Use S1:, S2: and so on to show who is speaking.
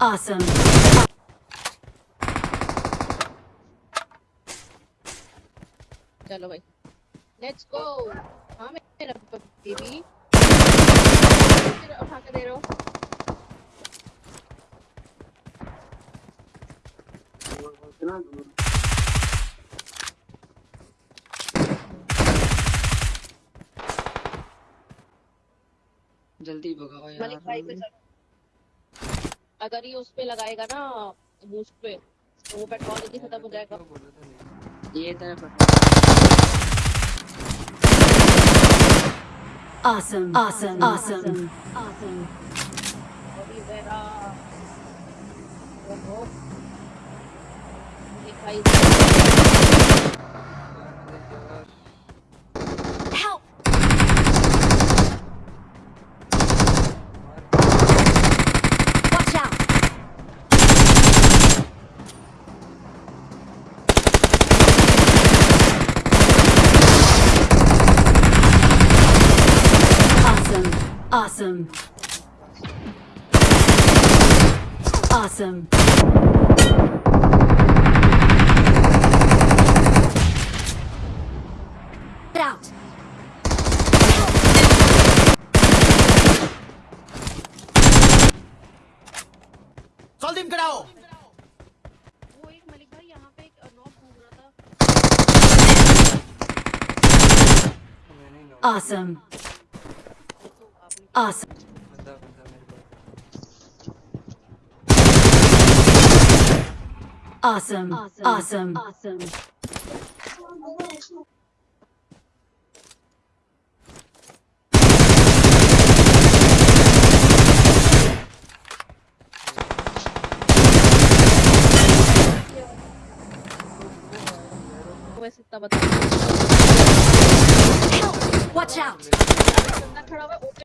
S1: Awesome.
S2: चलो भाई let's go हाँ मेरा बेबी उठा के दे रहे हो
S3: जल्दी भगाओ यार
S2: मलिक भाई पे चलो अगर ये उस पे लगाएगा ना बूस्ट पे तो वो पेट्रोल जल्दी खत्म हो जाएगा
S3: ये तरफ़
S1: Awesome. Awesome. Awesome. Awesome.
S2: अभी मेरा ओहो
S1: Awesome. Awesome. Get out.
S2: Saldim, get out.
S1: Awesome. Awesome. Awesome. Awesome. Awesome. Help! Watch out!